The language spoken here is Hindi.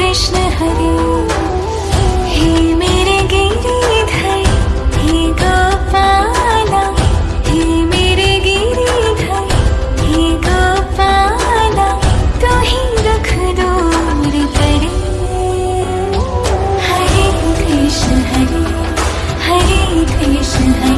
कृष्ण हरे। हे मेरे गिरिधर, हे गोपाला, हे मेरे गिरिधर, हे गोपाला तो ही दुख दूर। करे हरे कृष्ण हरे हरे कृष्ण